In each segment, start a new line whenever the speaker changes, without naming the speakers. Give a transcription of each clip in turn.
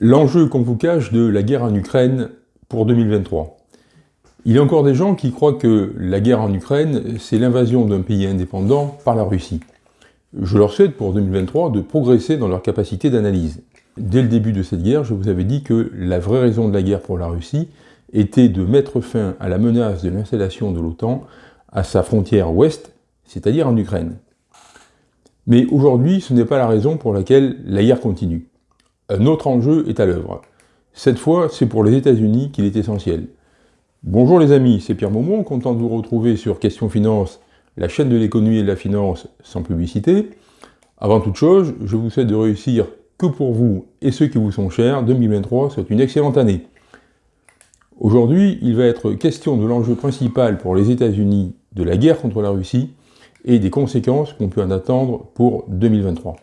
L'enjeu qu'on vous cache de la guerre en Ukraine pour 2023. Il y a encore des gens qui croient que la guerre en Ukraine, c'est l'invasion d'un pays indépendant par la Russie. Je leur souhaite pour 2023 de progresser dans leur capacité d'analyse. Dès le début de cette guerre, je vous avais dit que la vraie raison de la guerre pour la Russie était de mettre fin à la menace de l'installation de l'OTAN à sa frontière ouest, c'est-à-dire en Ukraine. Mais aujourd'hui, ce n'est pas la raison pour laquelle la guerre continue. Un autre enjeu est à l'œuvre. Cette fois, c'est pour les États-Unis qu'il est essentiel. Bonjour les amis, c'est Pierre Maumont, content de vous retrouver sur Question Finance, la chaîne de l'économie et de la finance sans publicité. Avant toute chose, je vous souhaite de réussir que pour vous et ceux qui vous sont chers, 2023 soit une excellente année. Aujourd'hui, il va être question de l'enjeu principal pour les États-Unis de la guerre contre la Russie et des conséquences qu'on peut en attendre pour 2023.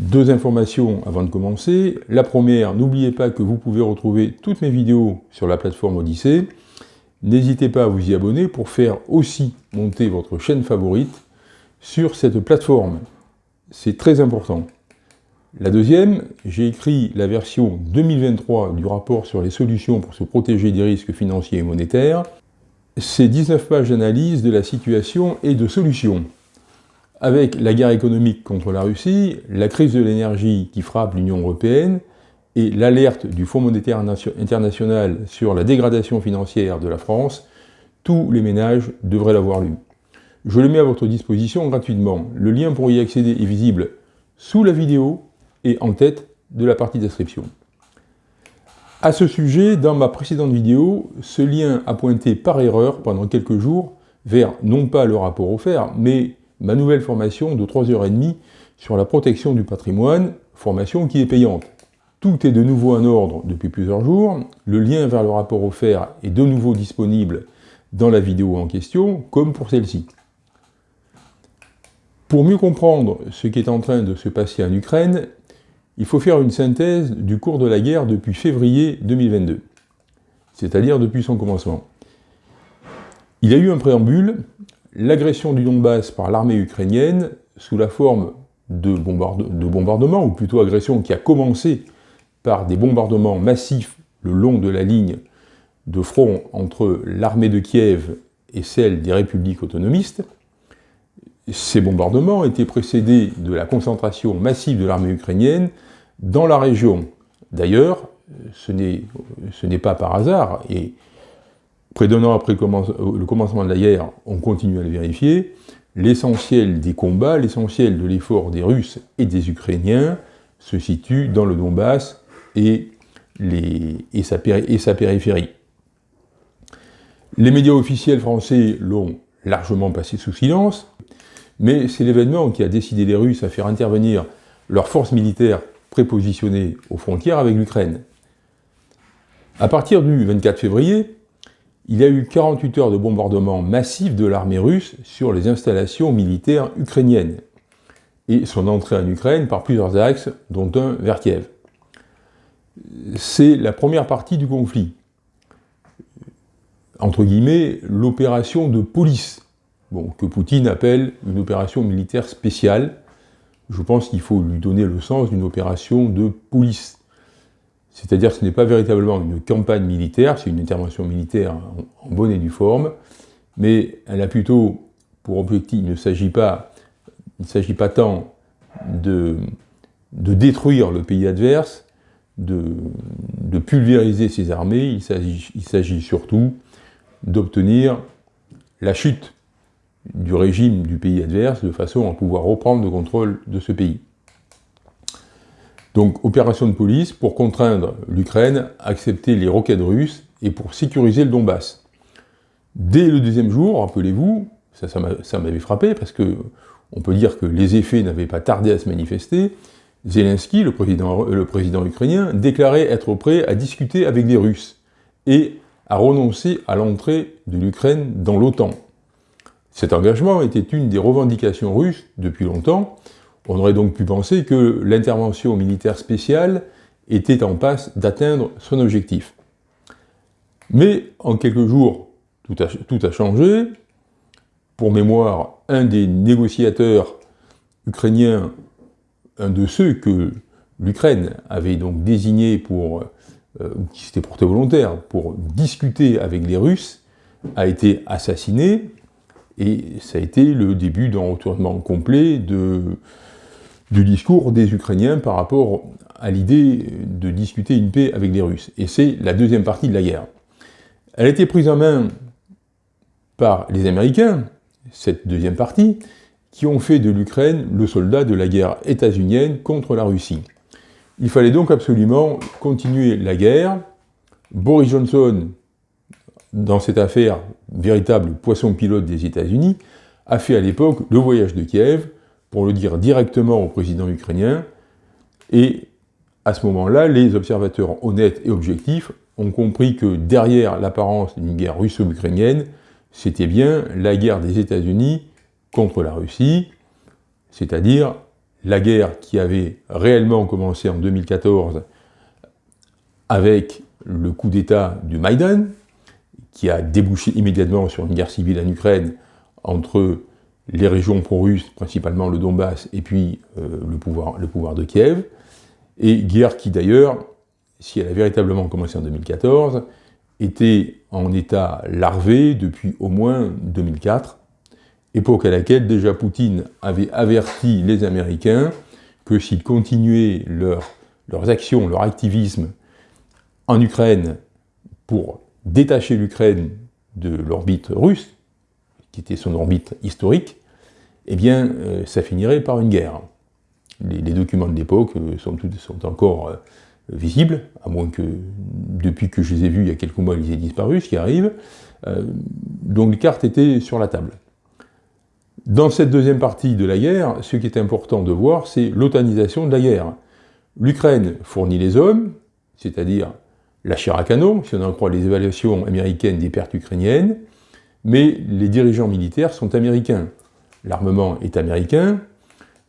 Deux informations avant de commencer. La première, n'oubliez pas que vous pouvez retrouver toutes mes vidéos sur la plateforme Odyssée. N'hésitez pas à vous y abonner pour faire aussi monter votre chaîne favorite sur cette plateforme. C'est très important. La deuxième, j'ai écrit la version 2023 du rapport sur les solutions pour se protéger des risques financiers et monétaires. C'est 19 pages d'analyse de la situation et de solutions avec la guerre économique contre la Russie, la crise de l'énergie qui frappe l'Union européenne et l'alerte du Fonds monétaire international sur la dégradation financière de la France, tous les ménages devraient l'avoir lu. Je le mets à votre disposition gratuitement. Le lien pour y accéder est visible sous la vidéo et en tête de la partie description. À ce sujet, dans ma précédente vidéo, ce lien a pointé par erreur pendant quelques jours vers non pas le rapport offert, mais ma nouvelle formation de 3h30 sur la protection du patrimoine, formation qui est payante. Tout est de nouveau en ordre depuis plusieurs jours, le lien vers le rapport offert est de nouveau disponible dans la vidéo en question, comme pour celle-ci. Pour mieux comprendre ce qui est en train de se passer en Ukraine, il faut faire une synthèse du cours de la guerre depuis février 2022, c'est-à-dire depuis son commencement. Il y a eu un préambule l'agression du Donbass par l'armée ukrainienne sous la forme de, bombardements, ou plutôt agression qui a commencé par des bombardements massifs le long de la ligne de front entre l'armée de Kiev et celle des républiques autonomistes. Ces bombardements étaient précédés de la concentration massive de l'armée ukrainienne dans la région. D'ailleurs, ce n'est pas par hasard, et Près d'un an après le commencement de la guerre, on continue à le vérifier, l'essentiel des combats, l'essentiel de l'effort des Russes et des Ukrainiens se situe dans le Donbass et, et, sa, et sa périphérie. Les médias officiels français l'ont largement passé sous silence, mais c'est l'événement qui a décidé les Russes à faire intervenir leurs forces militaires prépositionnées aux frontières avec l'Ukraine. À partir du 24 février, il y a eu 48 heures de bombardement massif de l'armée russe sur les installations militaires ukrainiennes et son entrée en Ukraine par plusieurs axes, dont un vers Kiev. C'est la première partie du conflit. Entre guillemets, l'opération de police, que Poutine appelle une opération militaire spéciale. Je pense qu'il faut lui donner le sens d'une opération de police. C'est-à-dire que ce n'est pas véritablement une campagne militaire, c'est une intervention militaire en, bonne et due forme, mais elle a plutôt pour objectif, il ne s'agit pas, pas tant de, détruire le pays adverse, de, pulvériser ses armées, il s'agit surtout d'obtenir la chute du régime du pays adverse de façon à pouvoir reprendre le contrôle de ce pays. Donc, opération de police pour contraindre l'Ukraine à accepter les roquettes russes et pour sécuriser le Donbass. Dès le deuxième jour, rappelez-vous, ça, m'avait frappé, parce que on peut dire que les effets n'avaient pas tardé à se manifester, Zelensky, le président, le président ukrainien, déclarait être prêt à discuter avec les Russes et à renoncer à l'entrée de l'Ukraine dans l'OTAN. Cet engagement était une des revendications russes depuis longtemps, on aurait donc pu penser que l'intervention militaire spéciale était en passe d'atteindre son objectif. Mais en quelques jours, tout a, changé. Pour mémoire, un des négociateurs ukrainiens, un de ceux que l'Ukraine avait donc désigné pour, euh, qui s'était porté volontaire, pour discuter avec les Russes, a été assassiné, et ça a été le début d'un retournement complet de, du discours des Ukrainiens par rapport à l'idée de discuter une paix avec les Russes. Et c'est la deuxième partie de la guerre. Elle a été prise en main par les Américains, cette deuxième partie, qui ont fait de l'Ukraine le soldat de la guerre états-unienne contre la Russie. Il fallait donc absolument continuer la guerre. Boris Johnson, dans cette affaire, véritable poisson pilote des États-Unis, a fait à l'époque le voyage de Kiev pour le dire directement au président ukrainien, et à ce moment-là, les observateurs honnêtes et objectifs ont compris que derrière l'apparence d'une guerre russo-ukrainienne, c'était bien la guerre des États-Unis contre la Russie, c'est-à-dire la guerre qui avait réellement commencé en 2014 avec le coup d'État du Maïdan, qui a débouché immédiatement sur une guerre civile en Ukraine entre les régions pro-russes, principalement le Donbass, et puis euh, le, pouvoir, le pouvoir de Kiev, et guerre qui d'ailleurs, si elle a véritablement commencé en 2014, était en état larvé depuis au moins 2004, époque à laquelle déjà Poutine avait averti les Américains que s'ils continuaient leurs actions, leur activisme en Ukraine pour détacher l'Ukraine de l'orbite russe, qui était son orbite historique, eh bien, euh, ça finirait par une guerre. Les, documents de l'époque euh, sont, encore euh, visibles, à moins que, depuis que je les ai vus il y a quelques mois, ils aient disparu, ce qui arrive. donc les cartes étaient sur la table. Dans cette deuxième partie de la guerre, ce qui est important de voir, c'est l'otanisation de la guerre. L'Ukraine fournit les hommes, c'est-à-dire la à canon, si on en croit les évaluations américaines des pertes ukrainiennes, mais les dirigeants militaires sont américains. L'armement est américain,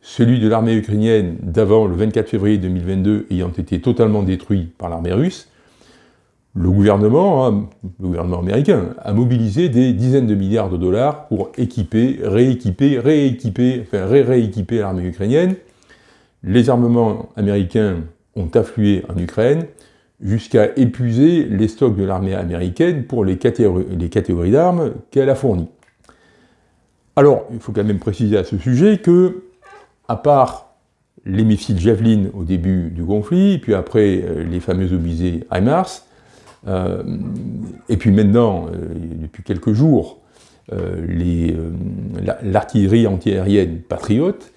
celui de l'armée ukrainienne d'avant le 24 février 2022 ayant été totalement détruit par l'armée russe, le gouvernement, hein, le gouvernement américain, a mobilisé des dizaines de milliards de dollars pour équiper, rééquiper, rééquiper, enfin ré-rééquiper l'armée ukrainienne. Les armements américains ont afflué en Ukraine jusqu'à épuiser les stocks de l'armée américaine pour les catégories, d'armes qu'elle a fournies. Alors, il faut quand même préciser à ce sujet que, à part les missiles Javelin au début du conflit, puis après euh, les fameux obusés HIMARS, euh, et puis maintenant, euh, depuis quelques jours, l'artillerie antiaérienne patriote,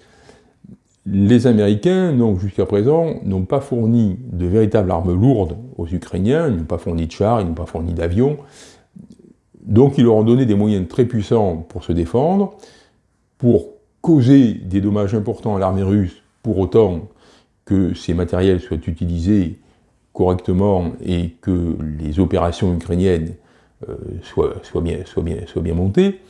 les Américains, jusqu'à présent, n'ont pas fourni de véritables armes lourdes aux Ukrainiens, ils n'ont pas fourni de chars, ils n'ont pas fourni d'avions, donc ils leur ont donné des moyens très puissants pour se défendre, pour causer des dommages importants à l'armée russe, pour autant que ces matériels soient utilisés correctement et que les opérations ukrainiennes euh, soient, bien, montées,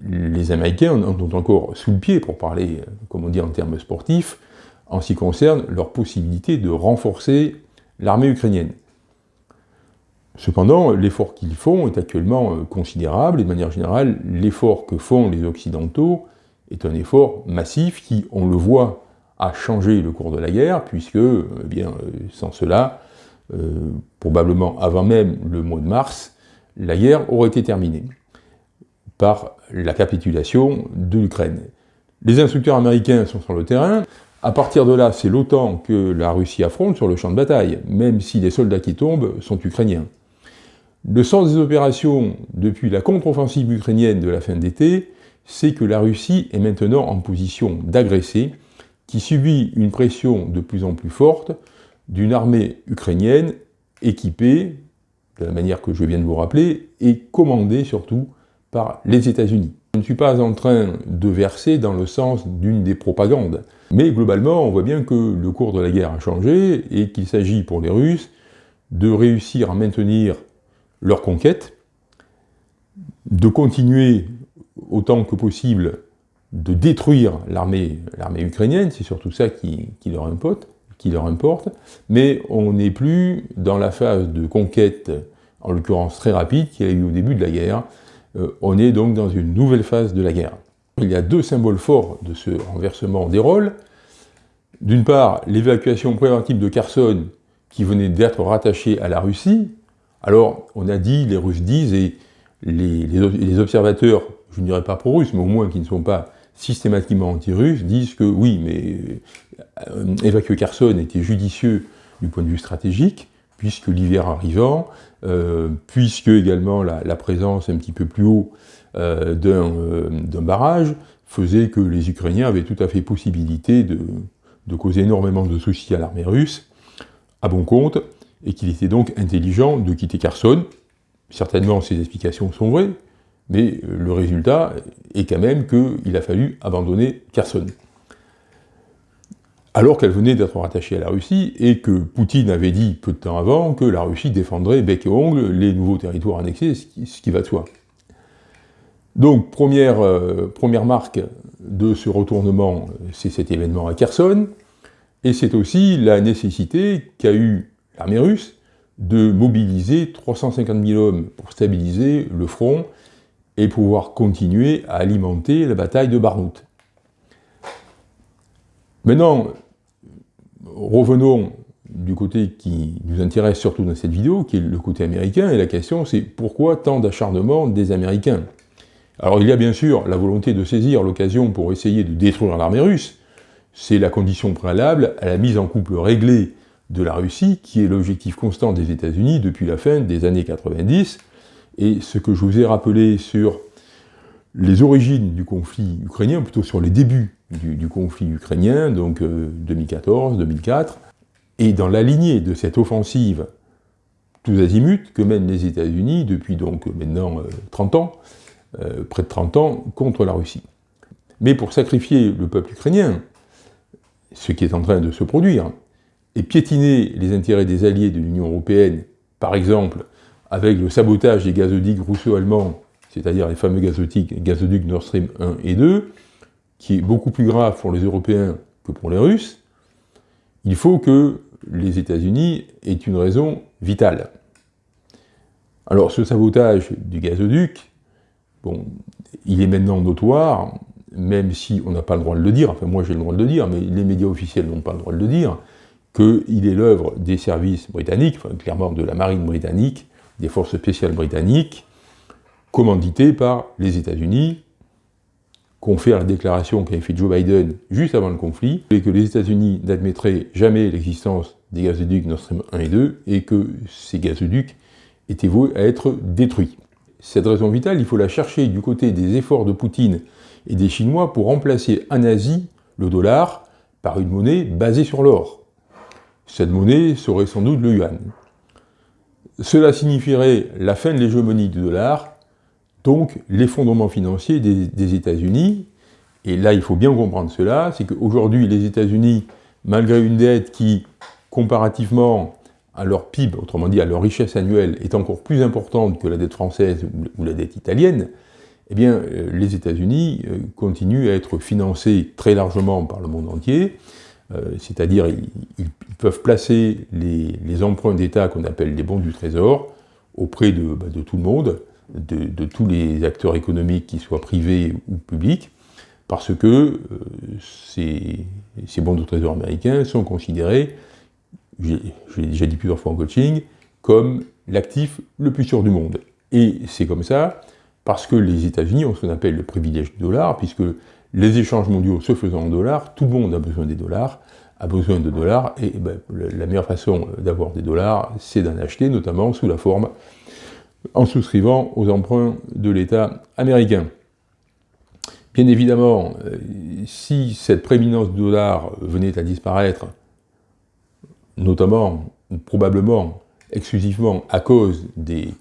les Américains en ont encore sous le pied, pour parler, euh, comme on dit en termes sportifs, en ce qui concerne leur possibilité de renforcer l'armée ukrainienne. Cependant, l'effort qu'ils font est actuellement euh, considérable, et de manière générale, l'effort que font les Occidentaux est un effort massif qui, on le voit a changé le cours de la guerre, puisque, eh bien, euh, sans cela, euh, probablement avant même le mois de mars, la guerre aurait été terminée la capitulation de l'Ukraine. Les instructeurs américains sont sur le terrain, à partir de là, c'est l'OTAN que la Russie affronte sur le champ de bataille, même si les soldats qui tombent sont ukrainiens. Le sens des opérations depuis la contre-offensive ukrainienne de la fin d'été, c'est que la Russie est maintenant en position d'agresser qui subit une pression de plus en plus forte d'une armée ukrainienne équipée, de la manière que je viens de vous rappeler, et commandée surtout par les États-Unis. Je ne suis pas en train de verser dans le sens d'une des propagandes, mais globalement, on voit bien que le cours de la guerre a changé et qu'il s'agit pour les Russes de réussir à maintenir leur conquête, de continuer autant que possible de détruire l'armée ukrainienne, c'est surtout ça qui, leur importe, qui leur importe, mais on n'est plus dans la phase de conquête, en l'occurrence très rapide, qu'il y a eu au début de la guerre, on est donc dans une nouvelle phase de la guerre. Il y a deux symboles forts de ce renversement des rôles. D'une part, l'évacuation préventive de Kherson, qui venait d'être rattachée à la Russie. Alors, on a dit, les Russes disent, et les, observateurs, je ne dirais pas pro-russes, mais au moins qui ne sont pas systématiquement anti-russes, disent que oui, mais euh, évacuer Kherson était judicieux du point de vue stratégique, puisque l'hiver arrivant, euh, puisque également la, présence un petit peu plus haut euh, d'un barrage faisait que les Ukrainiens avaient tout à fait possibilité de, de causer énormément de soucis à l'armée russe, à bon compte, et qu'il était donc intelligent de quitter Kherson. Certainement, ces explications sont vraies, mais le résultat est quand même qu'il a fallu abandonner Kherson. Alors qu'elle venait d'être rattachée à la Russie, et que Poutine avait dit peu de temps avant que la Russie défendrait bec et ongle les nouveaux territoires annexés, ce qui, va de soi. Donc, première, euh, première marque de ce retournement, c'est cet événement à Kherson, et c'est aussi la nécessité qu'a eu l'armée russe de mobiliser 350 000 hommes pour stabiliser le front et pouvoir continuer à alimenter la bataille de Barnout. Maintenant, revenons du côté qui nous intéresse surtout dans cette vidéo, qui est le côté américain, et la question c'est pourquoi tant d'acharnement des Américains? Alors il y a bien sûr la volonté de saisir l'occasion pour essayer de détruire l'armée russe, c'est la condition préalable à la mise en couple réglée de la Russie, qui est l'objectif constant des États-Unis depuis la fin des années 90, et ce que je vous ai rappelé sur les origines du conflit ukrainien, plutôt sur les débuts du, conflit ukrainien, donc 2014, euh, 2004, et dans la lignée de cette offensive tous azimuts que mènent les États-Unis depuis donc maintenant 30 euh, ans, euh, près de 30 ans, contre la Russie. Mais pour sacrifier le peuple ukrainien, ce qui est en train de se produire, et piétiner les intérêts des alliés de l'Union européenne, par exemple avec le sabotage des gazoducs russo-allemands, c'est-à-dire les fameux gazoducs, Nord Stream 1 et 2, qui est beaucoup plus grave pour les Européens que pour les Russes, il faut que les États-Unis aient une raison vitale. Alors ce sabotage du gazoduc, bon, il est maintenant notoire, même si on n'a pas le droit de le dire, enfin moi j'ai le droit de le dire, mais les médias officiels n'ont pas le droit de le dire, qu'il est l'œuvre des services britanniques, enfin, clairement de la marine britannique, des forces spéciales britanniques, commandités par les États-Unis, confère la déclaration qu'avait fait Joe Biden juste avant le conflit, et que les États-Unis n'admettraient jamais l'existence des gazoducs Nord Stream 1 et 2, et que ces gazoducs étaient voués à être détruits. Cette raison vitale, il faut la chercher du côté des efforts de Poutine et des Chinois pour remplacer en Asie le dollar par une monnaie basée sur l'or. Cette monnaie serait sans doute le yuan. Cela signifierait la fin de l'hégémonie du dollar, donc l'effondrement financier des, États-Unis. Et là, il faut bien comprendre cela, c'est qu'aujourd'hui, les États-Unis, malgré une dette qui, comparativement à leur PIB, autrement dit à leur richesse annuelle, est encore plus importante que la dette française ou la dette italienne, eh bien, euh, les États-Unis euh, continuent à être financés très largement par le monde entier, euh, c'est-à-dire ils, peuvent placer les, emprunts d'État qu'on appelle les bons du Trésor auprès de, bah, tout le monde, de, tous les acteurs économiques, qu'ils soient privés ou publics, parce que ces, bons du Trésor américains sont considérés, je l'ai déjà dit plusieurs fois en coaching, comme l'actif le plus sûr du monde. Et c'est comme ça parce que les États-Unis ont ce qu'on appelle le privilège du dollar, puisque les échanges mondiaux se faisant en dollars, tout le monde a besoin des dollars, a besoin de dollars, et ben, la meilleure façon d'avoir des dollars, c'est d'en acheter, notamment sous la forme, en souscrivant aux emprunts de l'État américain. Bien évidemment, euh, si cette prééminence du dollar venait à disparaître, notamment, probablement, exclusivement à cause de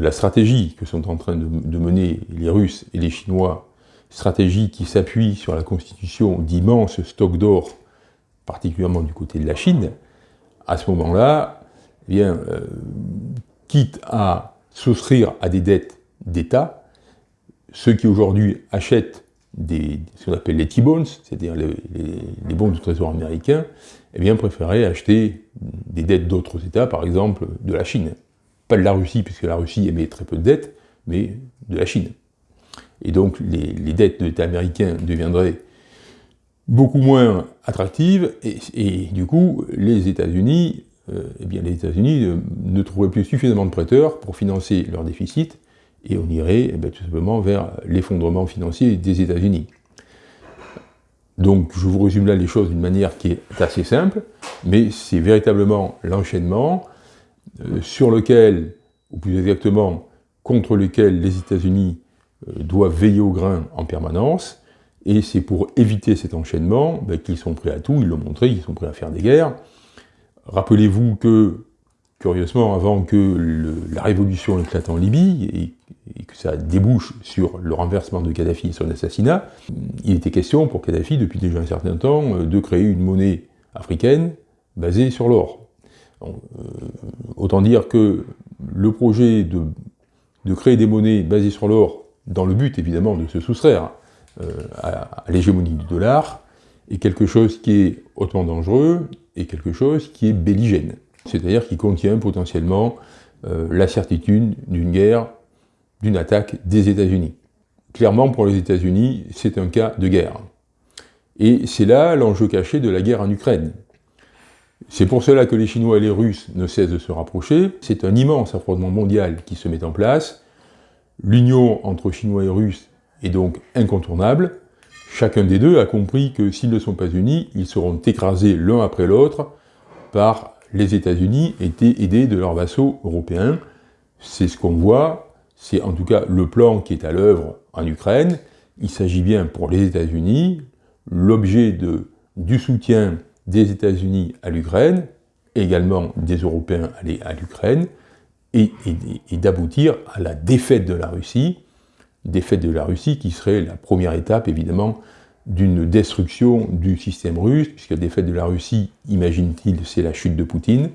la stratégie que sont en train de, mener les Russes et les Chinois, stratégie qui s'appuie sur la constitution d'immenses stocks d'or, particulièrement du côté de la Chine, à ce moment-là, eh euh, quitte à souscrire à des dettes d'État, ceux qui aujourd'hui achètent ce qu'on appelle les T-bonds, c'est-à-dire les, bons du trésor américain, eh bien, préféraient acheter des dettes d'autres États, par exemple de la Chine pas de la Russie, puisque la Russie émet très peu de dettes, mais de la Chine. Et donc les, dettes de l'État américain deviendraient beaucoup moins attractive, et, du coup, les États-Unis eh bien, les États-Unis euh, ne trouveraient plus suffisamment de prêteurs pour financer leur déficit, et on irait eh tout simplement vers l'effondrement financier des États-Unis. Donc je vous résume là les choses d'une manière qui est assez simple, mais c'est véritablement l'enchaînement euh, sur lequel, ou plus exactement contre lequel les États-Unis doivent veiller au grain en permanence, et c'est pour éviter cet enchaînement ben, qu'ils sont prêts à tout, ils l'ont montré, ils sont prêts à faire des guerres, Rappelez-vous que, curieusement, avant que la révolution éclate en Libye, et, que ça débouche sur le renversement de Kadhafi et son assassinat, il était question pour Kadhafi, depuis déjà un certain temps, de créer une monnaie africaine basée sur l'or. Euh, autant dire que le projet de, créer des monnaies basées sur l'or, dans le but évidemment de se soustraire euh, à l'hégémonie du dollar, est quelque chose qui est hautement dangereux et quelque chose qui est belligène, c'est-à-dire qui contient potentiellement euh, la certitude d'une guerre, d'une attaque des États-Unis. Clairement, pour les États-Unis, c'est un cas de guerre. Et c'est là l'enjeu caché de la guerre en Ukraine. C'est pour cela que les Chinois et les Russes ne cessent de se rapprocher. C'est un immense affrontement mondial qui se met en place. L'union entre Chinois et Russes est donc incontournable. Chacun des deux a compris que s'ils ne sont pas unis, ils seront écrasés l'un après l'autre par les États-Unis aidés de leurs vassaux européens. C'est ce qu'on voit, c'est en tout cas le plan qui est à l'œuvre en Ukraine. Il s'agit bien pour les États-Unis, l'objet du soutien des États-Unis à l'Ukraine, également des Européens à l'Ukraine, et d'aboutir à la défaite de la Russie, défaite de la Russie, qui serait la première étape, évidemment, d'une destruction du système russe, puisque la défaite de la Russie, imagine-t-il, c'est la chute de Poutine.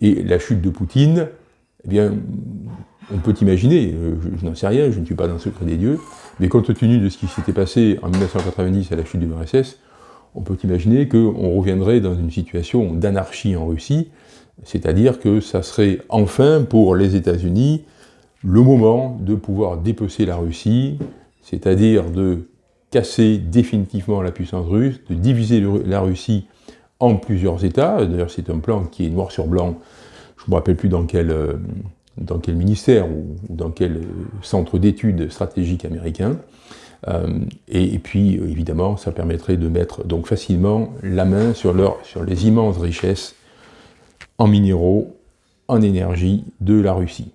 Et la chute de Poutine, eh bien, on peut imaginer, euh, je, n'en sais rien, je ne suis pas dans le secret des dieux, mais compte tenu de ce qui s'était passé en 1990 à la chute de l'URSS, on peut imaginer qu'on reviendrait dans une situation d'anarchie en Russie, c'est-à-dire que ça serait enfin pour les États-Unis le moment de pouvoir dépecer la Russie, c'est-à-dire de casser définitivement la puissance russe, de diviser la Russie en plusieurs États. D'ailleurs, c'est un plan qui est noir sur blanc. Je ne me rappelle plus dans quel, euh, ministère ou dans quel euh, centre d'études stratégiques américain. Euh, et, puis, évidemment, ça permettrait de mettre donc facilement la main sur les immenses richesses en minéraux, en énergie de la Russie.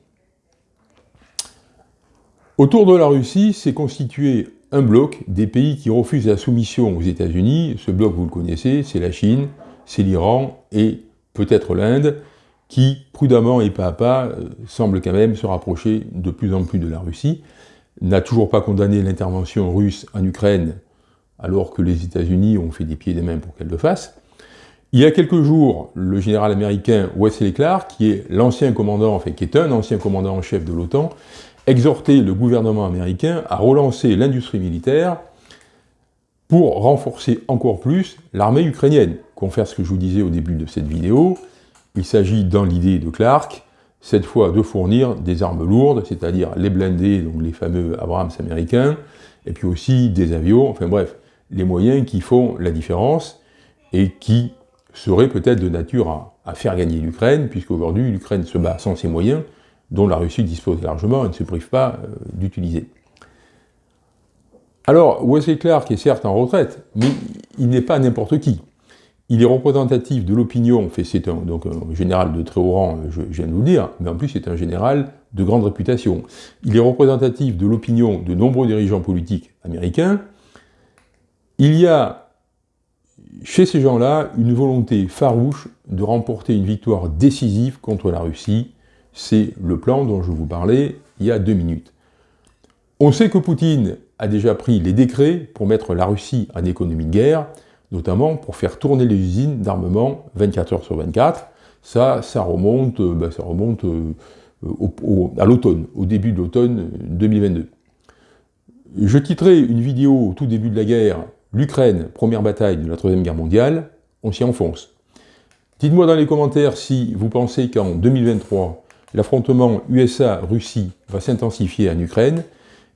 Autour de la Russie s'est constitué un bloc des pays qui refusent la soumission aux États-Unis. Ce bloc, vous le connaissez, c'est la Chine, c'est l'Iran et peut-être l'Inde, qui, prudemment et pas à pas, euh, semble quand même se rapprocher de plus en plus de la Russie, n'a toujours pas condamné l'intervention russe en Ukraine, alors que les États-Unis ont fait des pieds des mains pour qu'elle le fasse. Il y a quelques jours, le général américain Wesley Clark, qui est l'ancien commandant, enfin qui est un ancien commandant en chef de l'OTAN, exhorter le gouvernement américain à relancer l'industrie militaire pour renforcer encore plus l'armée ukrainienne. Confère ce que je vous disais au début de cette vidéo, il s'agit dans l'idée de Clark, cette fois de fournir des armes lourdes, c'est-à-dire les blindés, donc les fameux Abrams américains, et puis aussi des avions, enfin bref, les moyens qui font la différence et qui seraient peut-être de nature à, à faire gagner l'Ukraine, puisqu'aujourd'hui l'Ukraine se bat sans ses moyens, dont la Russie dispose largement et ne se prive pas euh, d'utiliser. Alors, Wesley Clark est certes en retraite, mais il n'est pas n'importe qui. Il est représentatif de l'opinion, c'est un, donc un général de très haut rang, je, je viens de vous le dire, mais en plus c'est un général de grande réputation. Il est représentatif de l'opinion de nombreux dirigeants politiques américains. Il y a chez ces gens-là une volonté farouche de remporter une victoire décisive contre la Russie, c'est le plan dont je vous parlais il y a deux minutes. On sait que Poutine a déjà pris les décrets pour mettre la Russie en économie de guerre, notamment pour faire tourner les usines d'armement 24 heures sur 24. Ça, ça remonte, euh, ben, ça remonte euh, à l'automne, au début de l'automne 2022. Je titrerai une vidéo au tout début de la guerre, l'Ukraine, première bataille de la Troisième Guerre mondiale, on s'y enfonce. Dites-moi dans les commentaires si vous pensez qu'en 2023, l'affrontement USA-Russie va s'intensifier en Ukraine,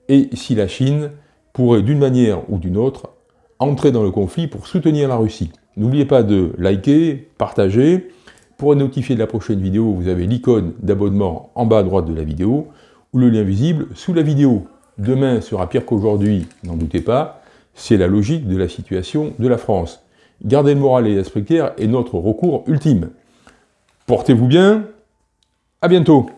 et si la Chine pourrait d'une manière ou d'une autre entrer dans le conflit pour soutenir la Russie. N'oubliez pas de liker, partager. Pour être notifié de la prochaine vidéo, vous avez l'icône d'abonnement en bas à droite de la vidéo ou le lien visible sous la vidéo. Demain sera pire qu'aujourd'hui, n'en doutez pas, c'est la logique de la situation de la France. Garder le moral et l'esprit clair est notre recours ultime. Portez-vous bien, à bientôt